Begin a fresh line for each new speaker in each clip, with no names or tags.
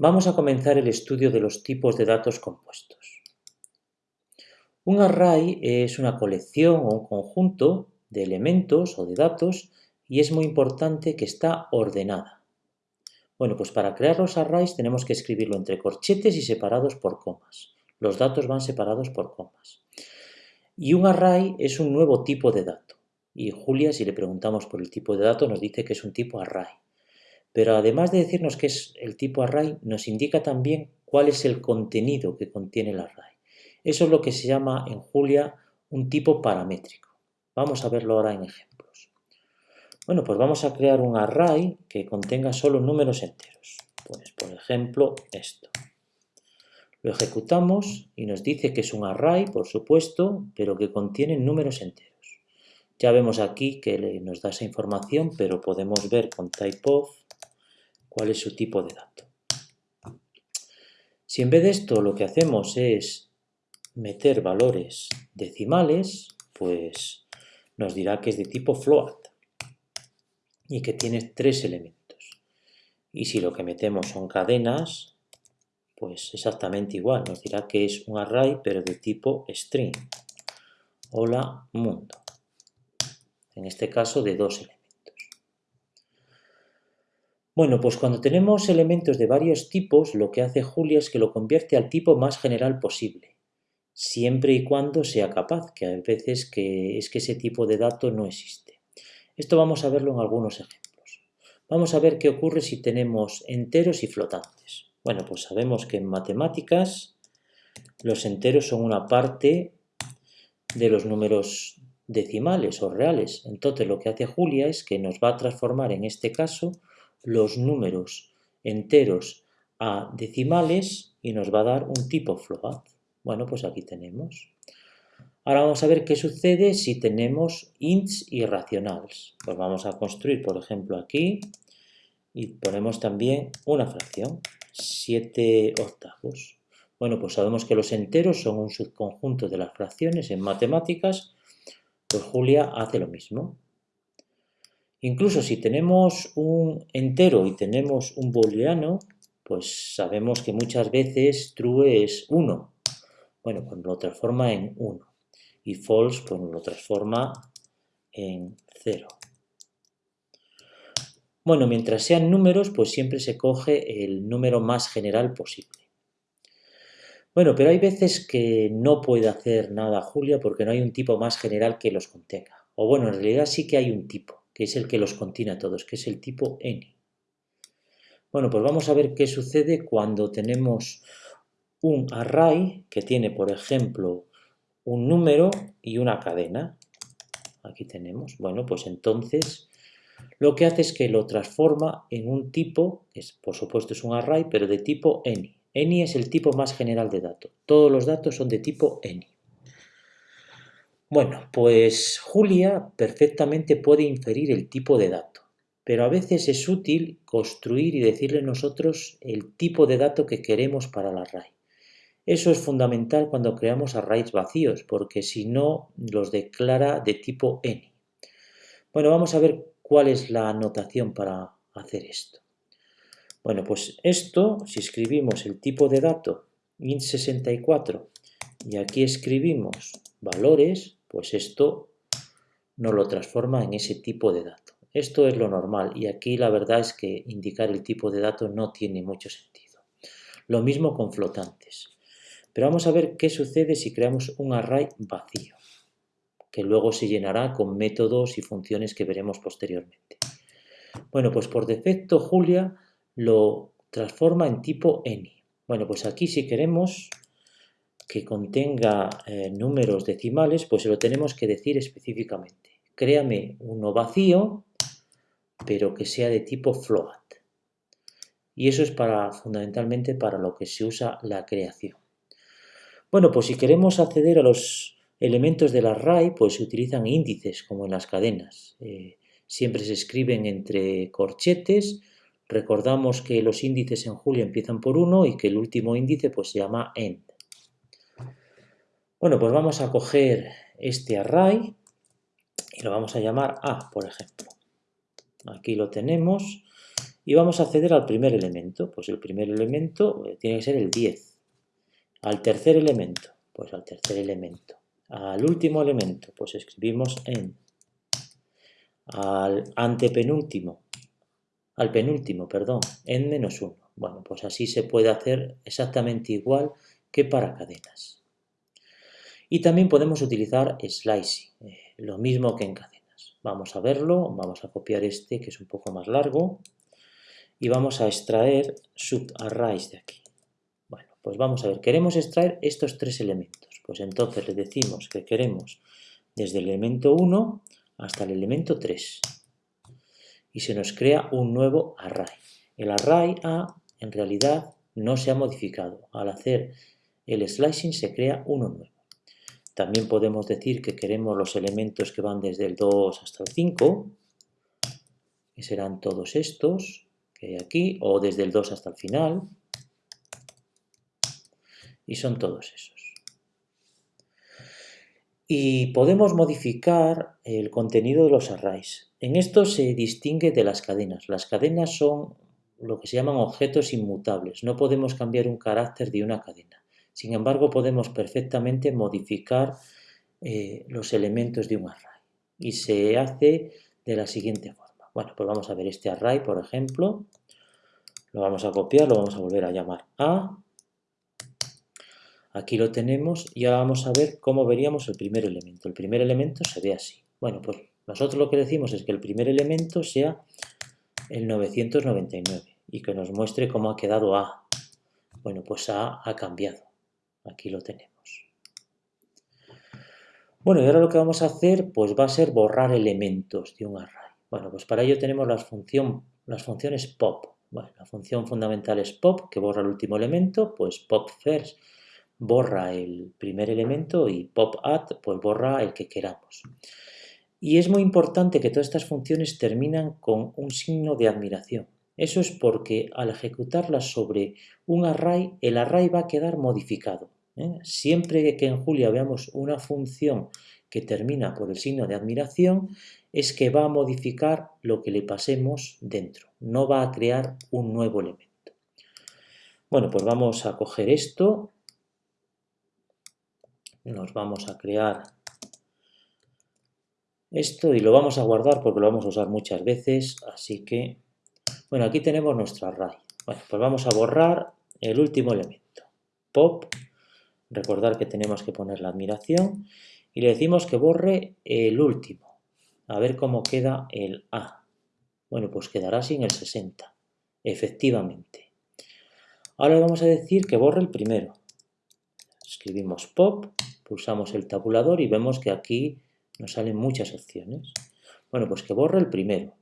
Vamos a comenzar el estudio de los tipos de datos compuestos. Un array es una colección o un conjunto de elementos o de datos y es muy importante que está ordenada. Bueno, pues para crear los arrays tenemos que escribirlo entre corchetes y separados por comas. Los datos van separados por comas. Y un array es un nuevo tipo de dato. Y Julia, si le preguntamos por el tipo de dato, nos dice que es un tipo array. Pero además de decirnos qué es el tipo array, nos indica también cuál es el contenido que contiene el array. Eso es lo que se llama en Julia un tipo paramétrico. Vamos a verlo ahora en ejemplos. Bueno, pues vamos a crear un array que contenga solo números enteros. Pues, por ejemplo, esto. Lo ejecutamos y nos dice que es un array, por supuesto, pero que contiene números enteros. Ya vemos aquí que nos da esa información, pero podemos ver con typeof cuál es su tipo de dato. Si en vez de esto lo que hacemos es meter valores decimales, pues nos dirá que es de tipo float y que tiene tres elementos. Y si lo que metemos son cadenas, pues exactamente igual, nos dirá que es un array pero de tipo string. Hola mundo en este caso de dos elementos. Bueno, pues cuando tenemos elementos de varios tipos, lo que hace Julia es que lo convierte al tipo más general posible, siempre y cuando sea capaz, que a veces que es que ese tipo de dato no existe. Esto vamos a verlo en algunos ejemplos. Vamos a ver qué ocurre si tenemos enteros y flotantes. Bueno, pues sabemos que en matemáticas los enteros son una parte de los números decimales o reales. Entonces lo que hace Julia es que nos va a transformar en este caso los números enteros a decimales y nos va a dar un tipo float. Bueno, pues aquí tenemos. Ahora vamos a ver qué sucede si tenemos ints irracionales. Pues vamos a construir, por ejemplo, aquí y ponemos también una fracción, 7 octavos. Bueno, pues sabemos que los enteros son un subconjunto de las fracciones en matemáticas pues Julia hace lo mismo. Incluso si tenemos un entero y tenemos un booleano, pues sabemos que muchas veces true es 1. Bueno, pues lo transforma en 1. Y false, pues lo transforma en 0. Bueno, mientras sean números, pues siempre se coge el número más general posible. Bueno, pero hay veces que no puede hacer nada Julia porque no hay un tipo más general que los contenga. O bueno, en realidad sí que hay un tipo, que es el que los contiene a todos, que es el tipo any. Bueno, pues vamos a ver qué sucede cuando tenemos un array que tiene, por ejemplo, un número y una cadena. Aquí tenemos. Bueno, pues entonces lo que hace es que lo transforma en un tipo, es, por supuesto es un array, pero de tipo any. Any es el tipo más general de dato. Todos los datos son de tipo any. Bueno, pues Julia perfectamente puede inferir el tipo de dato, pero a veces es útil construir y decirle nosotros el tipo de dato que queremos para el array. Eso es fundamental cuando creamos arrays vacíos, porque si no los declara de tipo any. Bueno, vamos a ver cuál es la anotación para hacer esto. Bueno, pues esto, si escribimos el tipo de dato int64 y aquí escribimos valores, pues esto nos lo transforma en ese tipo de dato. Esto es lo normal y aquí la verdad es que indicar el tipo de dato no tiene mucho sentido. Lo mismo con flotantes. Pero vamos a ver qué sucede si creamos un array vacío, que luego se llenará con métodos y funciones que veremos posteriormente. Bueno, pues por defecto Julia lo transforma en tipo any. Bueno, pues aquí si queremos que contenga eh, números decimales, pues lo tenemos que decir específicamente. Créame uno vacío, pero que sea de tipo float. Y eso es para, fundamentalmente para lo que se usa la creación. Bueno, pues si queremos acceder a los elementos del array, pues se utilizan índices, como en las cadenas. Eh, siempre se escriben entre corchetes Recordamos que los índices en Julia empiezan por 1 y que el último índice pues, se llama end. Bueno, pues vamos a coger este array y lo vamos a llamar A, por ejemplo. Aquí lo tenemos y vamos a acceder al primer elemento. Pues el primer elemento eh, tiene que ser el 10. Al tercer elemento, pues al tercer elemento. Al último elemento, pues escribimos en. Al antepenúltimo, al penúltimo, perdón, en menos 1. Bueno, pues así se puede hacer exactamente igual que para cadenas. Y también podemos utilizar slicing, eh, lo mismo que en cadenas. Vamos a verlo, vamos a copiar este que es un poco más largo y vamos a extraer subarrays de aquí. Bueno, pues vamos a ver, queremos extraer estos tres elementos. Pues entonces le decimos que queremos desde el elemento 1 hasta el elemento 3. Y se nos crea un nuevo array. El array A en realidad no se ha modificado. Al hacer el slicing se crea uno nuevo. También podemos decir que queremos los elementos que van desde el 2 hasta el 5, que serán todos estos que hay aquí, o desde el 2 hasta el final, y son todos esos. Y podemos modificar el contenido de los arrays. En esto se distingue de las cadenas. Las cadenas son lo que se llaman objetos inmutables. No podemos cambiar un carácter de una cadena. Sin embargo, podemos perfectamente modificar eh, los elementos de un array. Y se hace de la siguiente forma. Bueno, pues vamos a ver este array, por ejemplo. Lo vamos a copiar, lo vamos a volver a llamar A. Aquí lo tenemos y ahora vamos a ver cómo veríamos el primer elemento. El primer elemento se ve así. Bueno, pues nosotros lo que decimos es que el primer elemento sea el 999 y que nos muestre cómo ha quedado A. Bueno, pues A ha cambiado. Aquí lo tenemos. Bueno, y ahora lo que vamos a hacer pues va a ser borrar elementos de un array. Bueno, pues para ello tenemos las, las funciones pop. Bueno, la función fundamental es pop, que borra el último elemento, pues pop first borra el primer elemento y pop add pues borra el que queramos. Y es muy importante que todas estas funciones terminan con un signo de admiración. Eso es porque al ejecutarlas sobre un array, el array va a quedar modificado. ¿Eh? Siempre que en Julia veamos una función que termina por el signo de admiración, es que va a modificar lo que le pasemos dentro, no va a crear un nuevo elemento. Bueno, pues vamos a coger esto, nos vamos a crear esto y lo vamos a guardar porque lo vamos a usar muchas veces, así que, bueno, aquí tenemos nuestro array. Bueno, pues vamos a borrar el último elemento, pop Recordar que tenemos que poner la admiración y le decimos que borre el último. A ver cómo queda el A. Bueno, pues quedará sin el 60. Efectivamente. Ahora le vamos a decir que borre el primero. Escribimos pop, pulsamos el tabulador y vemos que aquí nos salen muchas opciones. Bueno, pues que borre el primero.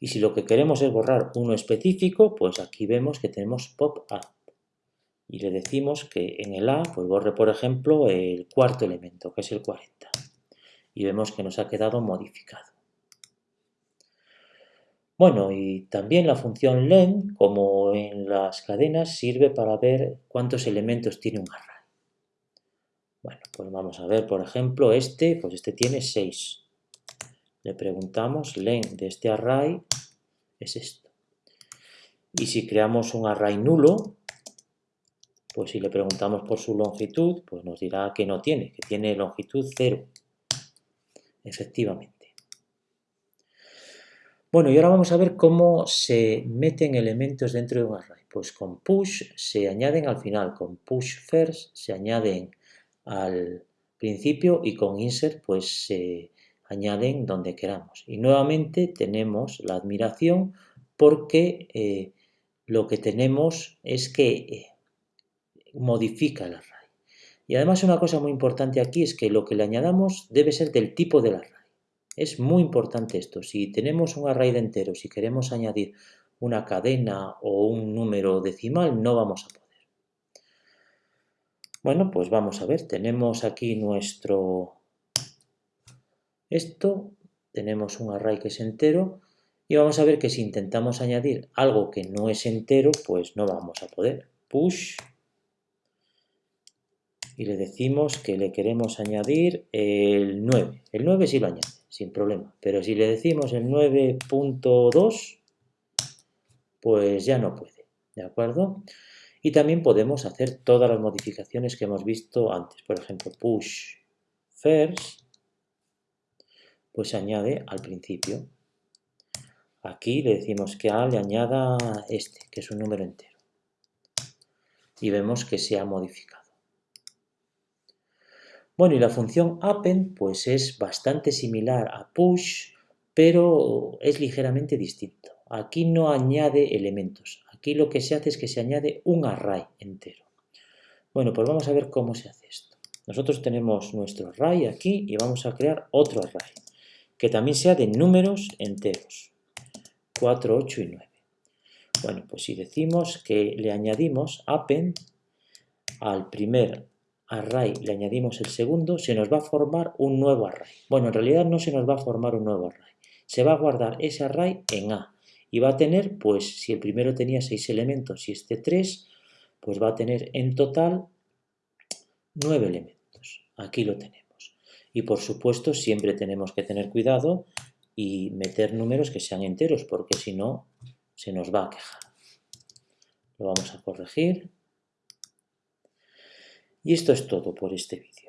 Y si lo que queremos es borrar uno específico, pues aquí vemos que tenemos pop A y le decimos que en el A pues borre por ejemplo el cuarto elemento que es el 40 y vemos que nos ha quedado modificado. Bueno, y también la función len, como en las cadenas, sirve para ver cuántos elementos tiene un array. Bueno, pues vamos a ver, por ejemplo, este, pues este tiene 6. Le preguntamos, len de este array es esto. Y si creamos un array nulo, pues si le preguntamos por su longitud, pues nos dirá que no tiene, que tiene longitud 0. Efectivamente. Bueno, y ahora vamos a ver cómo se meten elementos dentro de un array. Pues con push se añaden al final, con push first se añaden al principio y con insert pues se añaden donde queramos. Y nuevamente tenemos la admiración porque eh, lo que tenemos es que eh, modifica el array. Y además una cosa muy importante aquí es que lo que le añadamos debe ser del tipo del array. Es muy importante esto. Si tenemos un array de enteros y queremos añadir una cadena o un número decimal, no vamos a poder. Bueno, pues vamos a ver. Tenemos aquí nuestro... Esto. Tenemos un array que es entero. Y vamos a ver que si intentamos añadir algo que no es entero, pues no vamos a poder. Push y le decimos que le queremos añadir el 9. El 9 sí lo añade, sin problema. Pero si le decimos el 9.2, pues ya no puede, ¿de acuerdo? Y también podemos hacer todas las modificaciones que hemos visto antes. Por ejemplo, push first, pues añade al principio. Aquí le decimos que A le añada este, que es un número entero. Y vemos que se ha modificado. Bueno, y la función append pues es bastante similar a push, pero es ligeramente distinto. Aquí no añade elementos, Aquí lo que se hace es que se añade un array entero. Bueno, pues vamos a ver cómo se hace esto. Nosotros tenemos nuestro array aquí y vamos a crear otro array, que también sea de números enteros, 4, 8 y 9. Bueno, pues si decimos que le añadimos append al primer array, le añadimos el segundo, se nos va a formar un nuevo array. Bueno, en realidad no se nos va a formar un nuevo array. Se va a guardar ese array en A y va a tener, pues si el primero tenía 6 elementos y este 3, pues va a tener en total 9 elementos. Aquí lo tenemos. Y por supuesto siempre tenemos que tener cuidado y meter números que sean enteros, porque si no se nos va a quejar. Lo vamos a corregir. Y esto es todo por este vídeo.